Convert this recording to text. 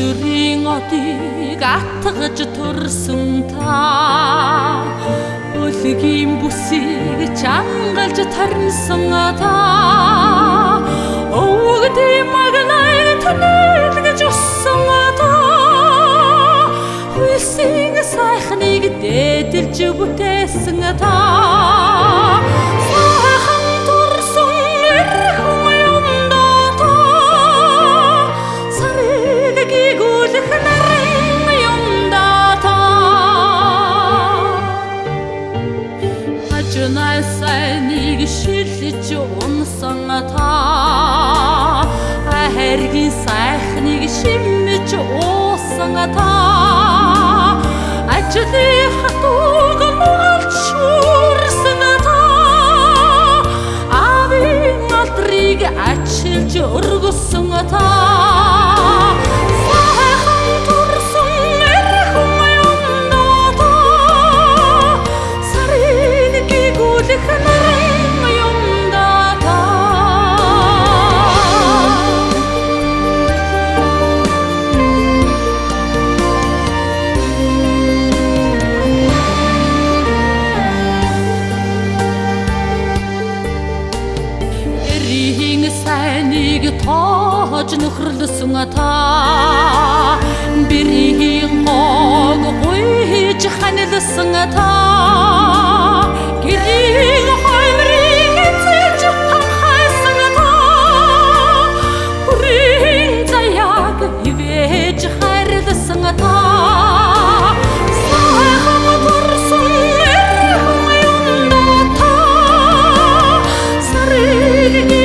одыг атгаж төрсөн та. Өлгийн бүсийг чангалж тарнсан та. Өвгдий маглай тэнэлгэж уссан та. Хүйсийн сайхныг дээдэлж бүтээсэн та сайныг шилж унсан та. Хэргийн сайхныг шимж уусан та. Ажлын хатууг муулж шүрсэн та. Авийн алдрыг ачилж өргөсөн та Бэрийг тааж нөхрлөсөн та. Бэрийн гог гуйж ханилсан та. Гэрийн хоймрыг эцэлж ханхайсан та. Хүрийн заяаг ивэж хайрлсан та. Thank you.